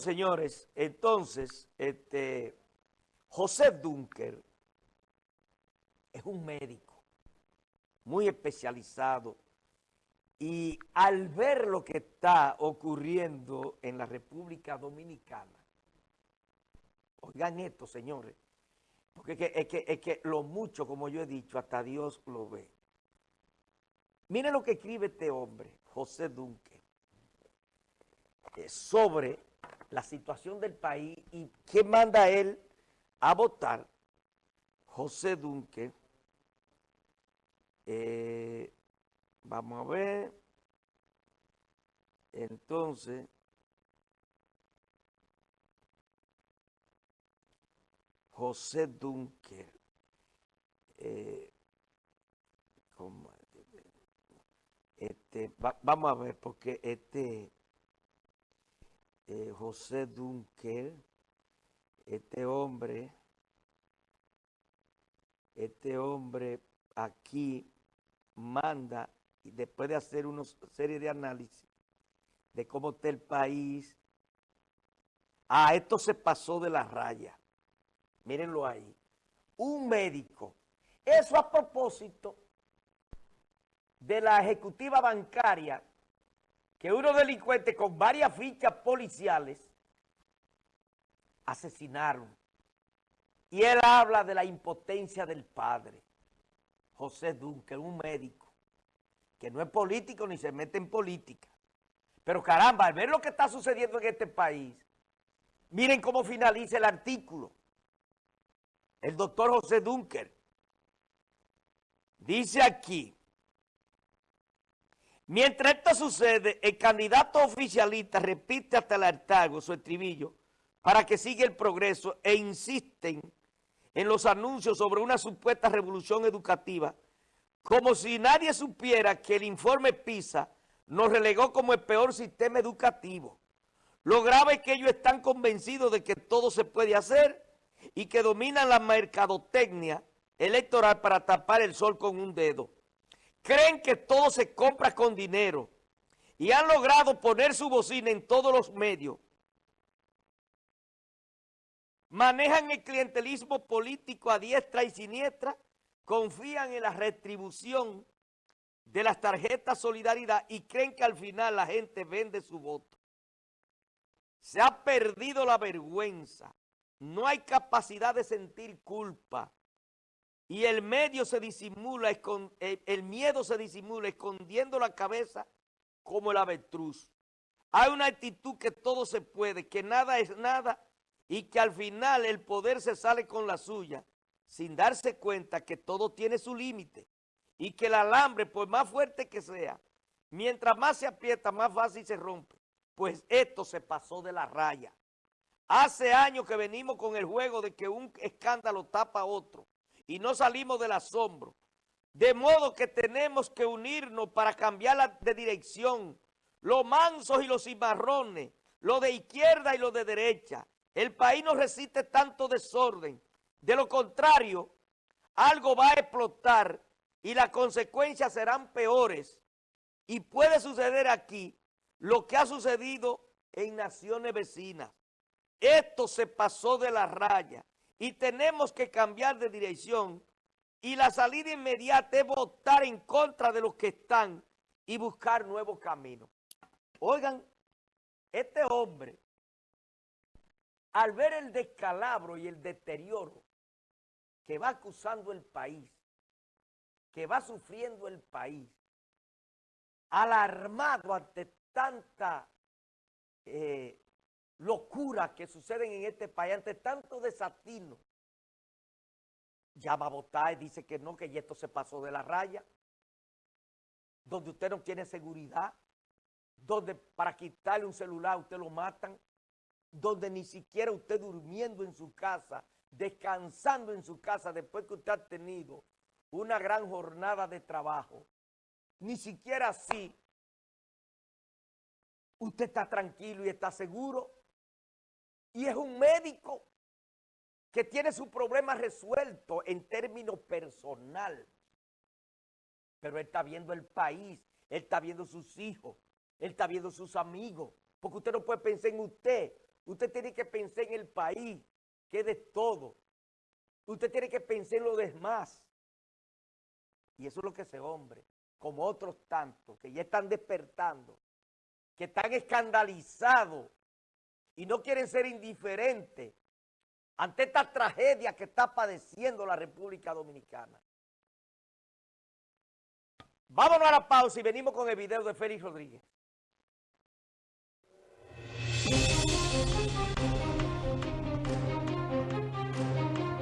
señores, entonces, este, José Dunker es un médico muy especializado y al ver lo que está ocurriendo en la República Dominicana, oigan esto, señores, porque es que, es que, es que lo mucho, como yo he dicho, hasta Dios lo ve. Miren lo que escribe este hombre, José Dunker, eh, sobre la situación del país y qué manda él a votar, José Dunque, eh, vamos a ver, entonces, José Dunker, eh, este, vamos a ver, porque este eh, José Dunker, este hombre, este hombre aquí manda, y después de hacer una serie de análisis de cómo está el país, ah, esto se pasó de la raya, mírenlo ahí, un médico, eso a propósito de la ejecutiva bancaria que unos delincuentes con varias fichas policiales asesinaron. Y él habla de la impotencia del padre, José Duncan, un médico, que no es político ni se mete en política. Pero caramba, al ver lo que está sucediendo en este país, miren cómo finaliza el artículo. El doctor José Dunker dice aquí, Mientras esto sucede, el candidato oficialista repite hasta el hartazgo su estribillo para que siga el progreso e insisten en los anuncios sobre una supuesta revolución educativa, como si nadie supiera que el informe PISA nos relegó como el peor sistema educativo. Lo grave es que ellos están convencidos de que todo se puede hacer y que dominan la mercadotecnia electoral para tapar el sol con un dedo creen que todo se compra con dinero y han logrado poner su bocina en todos los medios. Manejan el clientelismo político a diestra y siniestra, confían en la retribución de las tarjetas solidaridad y creen que al final la gente vende su voto. Se ha perdido la vergüenza, no hay capacidad de sentir culpa, y el medio se disimula, el miedo se disimula escondiendo la cabeza como el avestruz. Hay una actitud que todo se puede, que nada es nada y que al final el poder se sale con la suya sin darse cuenta que todo tiene su límite y que el alambre, por más fuerte que sea, mientras más se aprieta, más fácil se rompe. Pues esto se pasó de la raya. Hace años que venimos con el juego de que un escándalo tapa a otro y no salimos del asombro. De modo que tenemos que unirnos para cambiar de dirección. Los mansos y los cimarrones, los de izquierda y los de derecha. El país no resiste tanto desorden. De lo contrario, algo va a explotar y las consecuencias serán peores. Y puede suceder aquí lo que ha sucedido en naciones vecinas. Esto se pasó de la raya y tenemos que cambiar de dirección y la salida inmediata es votar en contra de los que están y buscar nuevos caminos. Oigan, este hombre, al ver el descalabro y el deterioro que va acusando el país, que va sufriendo el país, alarmado ante tanta eh, locuras que suceden en este país, ante tanto desatino, ya va a votar y dice que no, que esto se pasó de la raya, donde usted no tiene seguridad, donde para quitarle un celular usted lo matan, donde ni siquiera usted durmiendo en su casa, descansando en su casa después que usted ha tenido una gran jornada de trabajo, ni siquiera así usted está tranquilo y está seguro y es un médico que tiene su problema resuelto en términos personal. Pero él está viendo el país, él está viendo sus hijos, él está viendo sus amigos. Porque usted no puede pensar en usted Usted tiene que pensar en el país, que es de todo. Usted tiene que pensar en lo demás. Y eso es lo que ese hombre, como otros tantos, que ya están despertando, que están escandalizados y no quieren ser indiferentes ante esta tragedia que está padeciendo la República Dominicana. Vámonos a la pausa y venimos con el video de Félix Rodríguez.